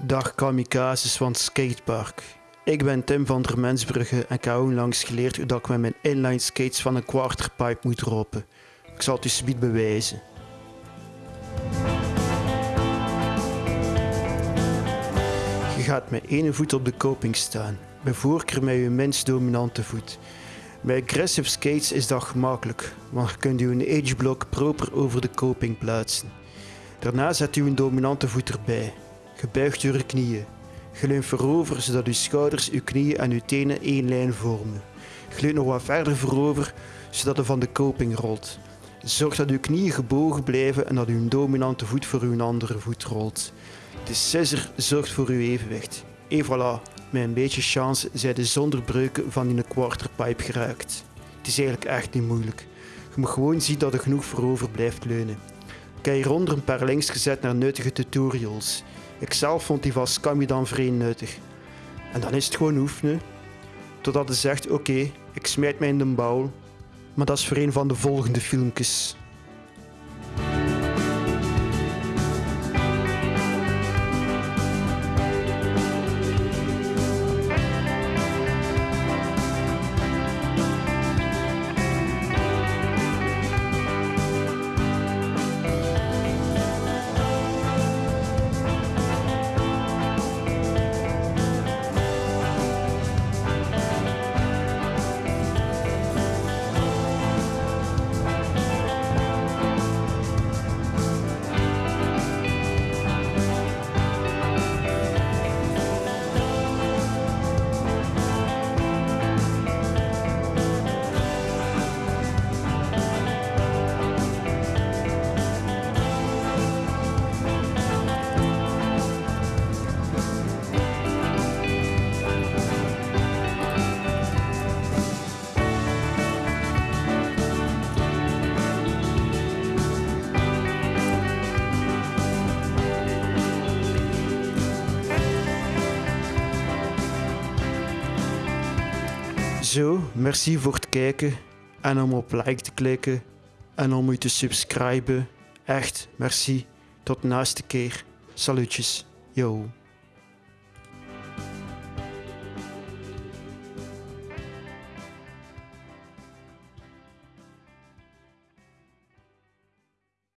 Dag kamikazes van skatepark. Ik ben Tim van der Mensbrugge en ik heb onlangs geleerd hoe dat ik met mijn inline skates van een quarterpipe moet roppen. Ik zal het u subiet bewijzen. Je gaat met één voet op de coping staan, bij voorkeur met je minst dominante voet. Bij aggressive skates is dat gemakkelijk, want je kunt je ageblok proper over de coping plaatsen. Daarna zet u een dominante voet erbij. Je buigt je knieën. Je leunt voorover zodat uw schouders, uw knieën en uw tenen één lijn vormen. Je leunt nog wat verder voorover zodat je van de coping rolt. Zorg dat uw knieën gebogen blijven en dat uw dominante voet voor uw andere voet rolt. De scissor zorgt voor uw evenwicht. En voilà, met een beetje chance zijn de zonder breuken van die quarterpipe geraakt. Het is eigenlijk echt niet moeilijk. Je moet gewoon zien dat er genoeg voorover blijft leunen. Ik heb hieronder een paar links gezet naar nuttige tutorials. Ik zelf vond die van Scammy dan vrij nuttig. En dan is het gewoon oefenen. Totdat hij zegt, oké, ik smijt mij in de bouw. Maar dat is voor een van de volgende filmpjes. Zo, merci voor het kijken en om op like te klikken en om u te subscriben. Echt, merci. Tot de keer. Salutjes. Yo.